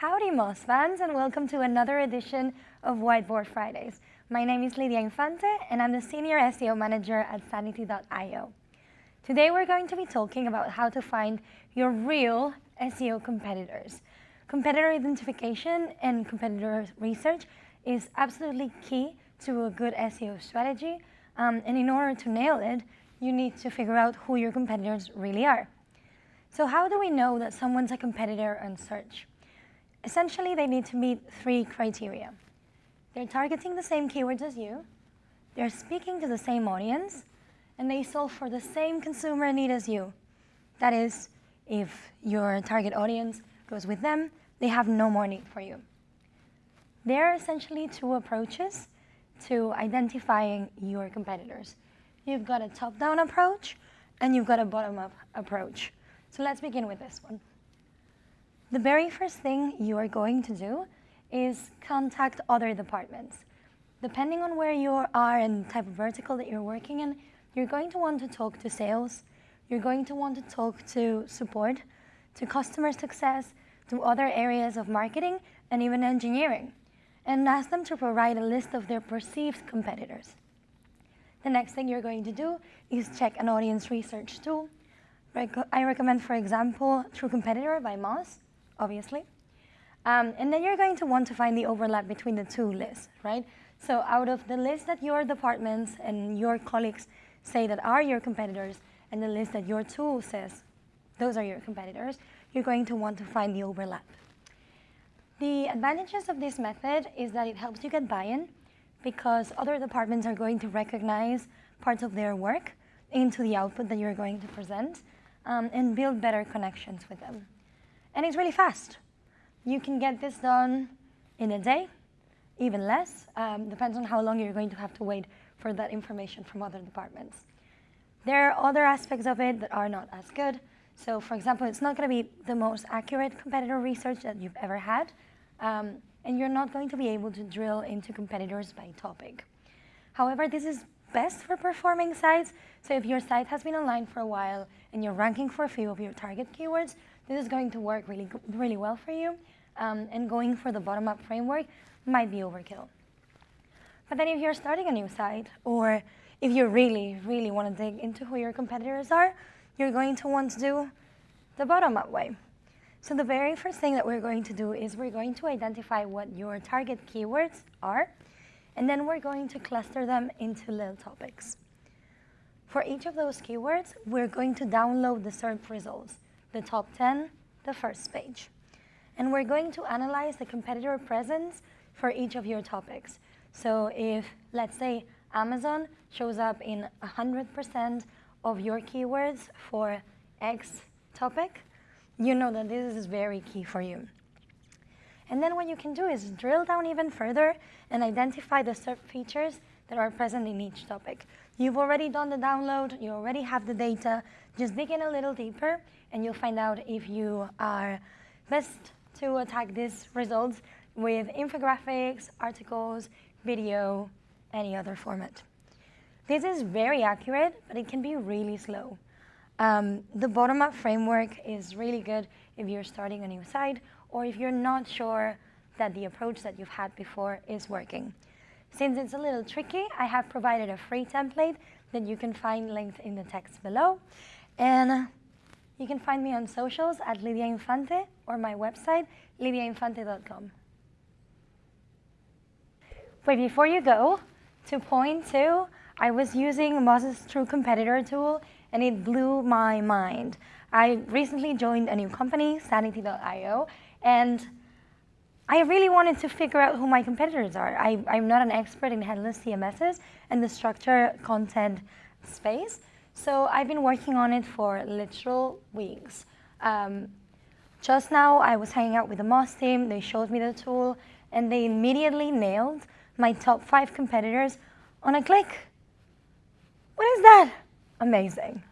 Howdy Moz fans and welcome to another edition of Whiteboard Fridays. My name is Lidia Infante and I'm the Senior SEO Manager at Sanity.io. Today we're going to be talking about how to find your real SEO competitors. Competitor identification and competitor research is absolutely key to a good SEO strategy um, and in order to nail it, you need to figure out who your competitors really are. So how do we know that someone's a competitor on search? Essentially, they need to meet three criteria. They're targeting the same keywords as you, they're speaking to the same audience, and they solve for the same consumer need as you. That is, if your target audience goes with them, they have no more need for you. There are essentially two approaches to identifying your competitors. You've got a top-down approach, and you've got a bottom-up approach. So let's begin with this one. The very first thing you are going to do is contact other departments. Depending on where you are and type of vertical that you're working in, you're going to want to talk to sales, you're going to want to talk to support, to customer success, to other areas of marketing, and even engineering, and ask them to provide a list of their perceived competitors. The next thing you're going to do is check an audience research tool. I recommend, for example, True Competitor by Moz obviously. Um, and then you're going to want to find the overlap between the two lists, right? So out of the list that your departments and your colleagues say that are your competitors, and the list that your tool says those are your competitors, you're going to want to find the overlap. The advantages of this method is that it helps you get buy-in because other departments are going to recognize parts of their work into the output that you're going to present um, and build better connections with them. And it's really fast. You can get this done in a day, even less. Um, depends on how long you're going to have to wait for that information from other departments. There are other aspects of it that are not as good. So for example, it's not going to be the most accurate competitor research that you've ever had. Um, and you're not going to be able to drill into competitors by topic. However, this is best for performing sites. So if your site has been online for a while and you're ranking for a few of your target keywords, this is going to work really, really well for you. Um, and going for the bottom-up framework might be overkill. But then if you're starting a new site, or if you really, really want to dig into who your competitors are, you're going to want to do the bottom-up way. So the very first thing that we're going to do is we're going to identify what your target keywords are, and then we're going to cluster them into little topics. For each of those keywords, we're going to download the SERP results the top 10, the first page. And we're going to analyze the competitor presence for each of your topics. So if, let's say, Amazon shows up in 100% of your keywords for X topic, you know that this is very key for you. And then what you can do is drill down even further and identify the SERP features that are present in each topic. You've already done the download, you already have the data, just dig in a little deeper and you'll find out if you are best to attack these results with infographics, articles, video, any other format. This is very accurate, but it can be really slow. Um, the bottom-up framework is really good if you're starting a new site or if you're not sure that the approach that you've had before is working. Since it's a little tricky, I have provided a free template that you can find linked in the text below. And you can find me on socials at Lidia Infante or my website, lidiainfante.com. But before you go, to point two, I was using Moz's True Competitor tool and it blew my mind. I recently joined a new company, Sanity.io, and I really wanted to figure out who my competitors are. I, am not an expert in headless CMSs and the structure content space, so I've been working on it for literal weeks. Um, just now, I was hanging out with the Moz team. They showed me the tool, and they immediately nailed my top five competitors on a click. What is that? Amazing.